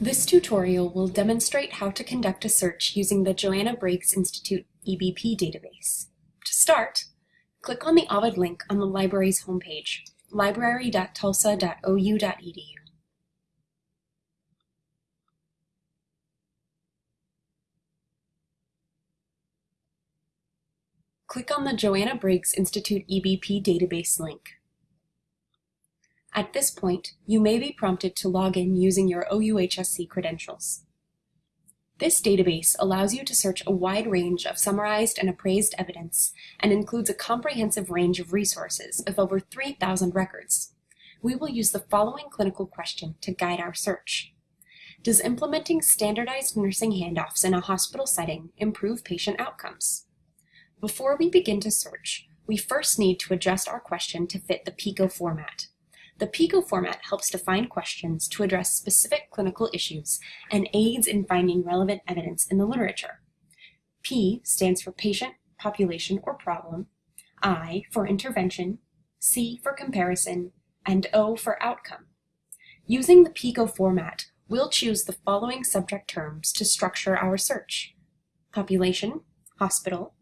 This tutorial will demonstrate how to conduct a search using the Joanna Briggs Institute EBP database. To start, click on the Ovid link on the library's homepage, library.tulsa.ou.edu. Click on the Joanna Briggs Institute EBP database link. At this point, you may be prompted to log in using your OUHSC credentials. This database allows you to search a wide range of summarized and appraised evidence and includes a comprehensive range of resources of over 3,000 records. We will use the following clinical question to guide our search. Does implementing standardized nursing handoffs in a hospital setting improve patient outcomes? Before we begin to search, we first need to adjust our question to fit the PICO format. The PICO format helps define questions to address specific clinical issues and aids in finding relevant evidence in the literature. P stands for patient, population, or problem, I for intervention, C for comparison, and O for outcome. Using the PICO format, we'll choose the following subject terms to structure our search. Population, hospital,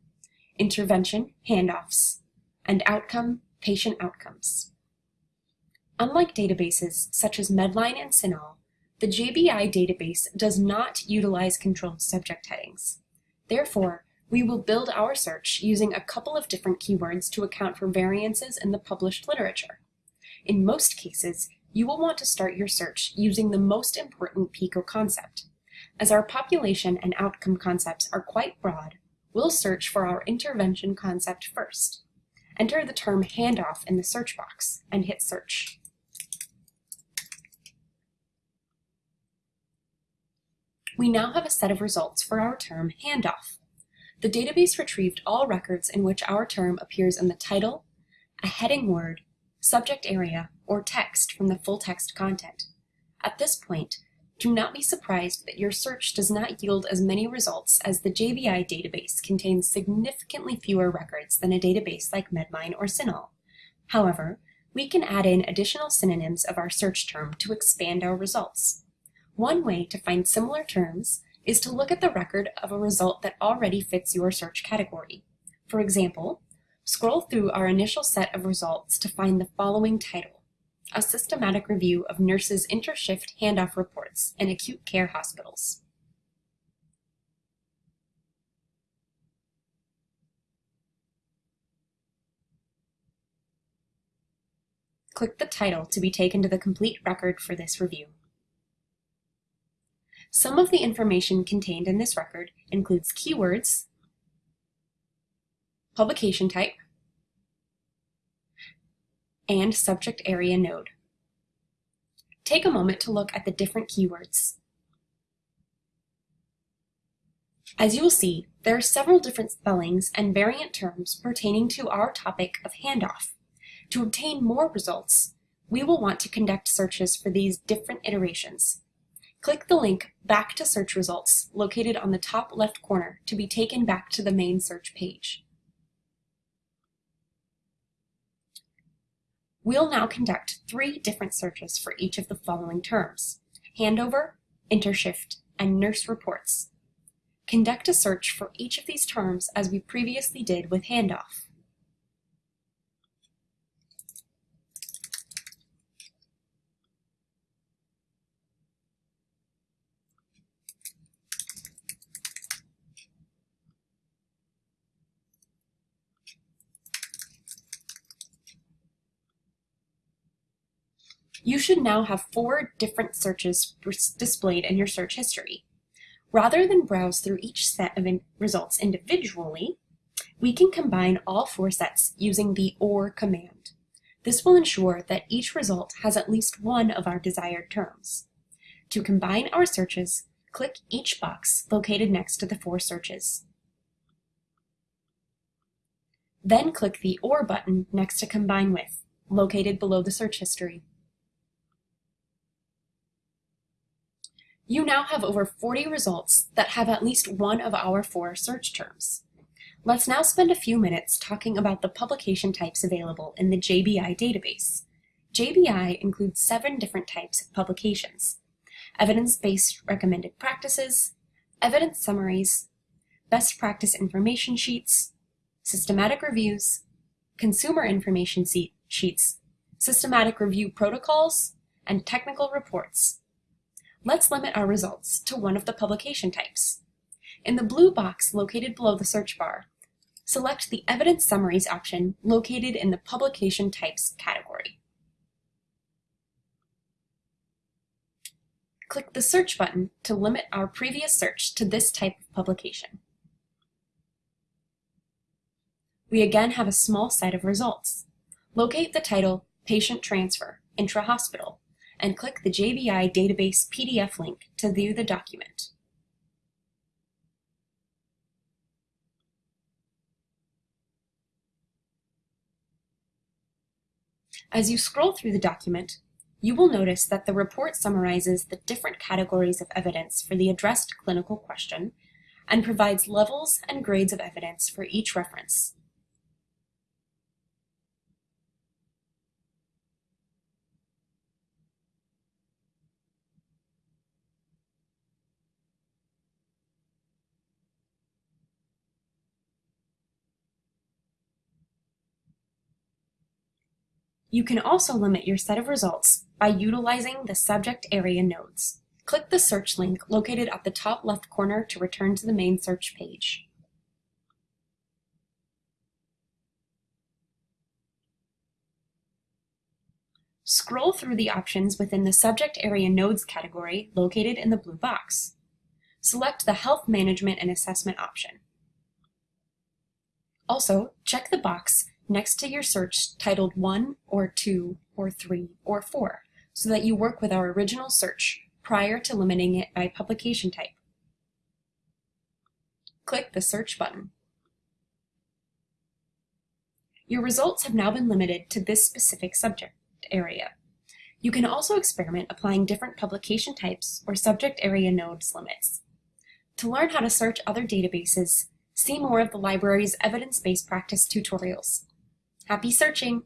intervention, handoffs, and outcome, patient outcomes. Unlike databases such as Medline and CINAHL, the JBI database does not utilize controlled subject headings. Therefore, we will build our search using a couple of different keywords to account for variances in the published literature. In most cases, you will want to start your search using the most important PICO concept. As our population and outcome concepts are quite broad, we'll search for our intervention concept first. Enter the term handoff in the search box and hit search. We now have a set of results for our term handoff. The database retrieved all records in which our term appears in the title, a heading word, subject area, or text from the full text content. At this point, do not be surprised that your search does not yield as many results as the JBI database contains significantly fewer records than a database like Medline or CINAHL. However, we can add in additional synonyms of our search term to expand our results. One way to find similar terms is to look at the record of a result that already fits your search category. For example, scroll through our initial set of results to find the following title, A Systematic Review of Nurses Intershift Handoff Reports in Acute Care Hospitals. Click the title to be taken to the complete record for this review. Some of the information contained in this record includes keywords, publication type, and subject area node. Take a moment to look at the different keywords. As you will see, there are several different spellings and variant terms pertaining to our topic of handoff. To obtain more results, we will want to conduct searches for these different iterations. Click the link Back to Search Results located on the top left corner to be taken back to the main search page. We'll now conduct three different searches for each of the following terms, handover, intershift, and nurse reports. Conduct a search for each of these terms as we previously did with handoff. You should now have four different searches displayed in your search history. Rather than browse through each set of in results individually, we can combine all four sets using the OR command. This will ensure that each result has at least one of our desired terms. To combine our searches, click each box located next to the four searches. Then click the OR button next to Combine With, located below the search history. You now have over 40 results that have at least one of our four search terms. Let's now spend a few minutes talking about the publication types available in the JBI database. JBI includes seven different types of publications. evidence-based recommended practices, evidence summaries, best practice information sheets, systematic reviews, consumer information sheets, systematic review protocols, and technical reports. Let's limit our results to one of the publication types. In the blue box located below the search bar, select the Evidence Summaries option located in the Publication Types category. Click the Search button to limit our previous search to this type of publication. We again have a small set of results. Locate the title Patient Transfer, Intra-Hospital, and click the JBI Database PDF link to view the document. As you scroll through the document, you will notice that the report summarizes the different categories of evidence for the addressed clinical question and provides levels and grades of evidence for each reference. You can also limit your set of results by utilizing the subject area nodes. Click the search link located at the top left corner to return to the main search page. Scroll through the options within the Subject Area Nodes category located in the blue box. Select the Health Management and Assessment option. Also, check the box next to your search titled 1 or 2 or 3 or 4 so that you work with our original search prior to limiting it by publication type. Click the Search button. Your results have now been limited to this specific subject area. You can also experiment applying different publication types or subject area nodes limits. To learn how to search other databases, see more of the library's evidence-based practice tutorials. Happy searching!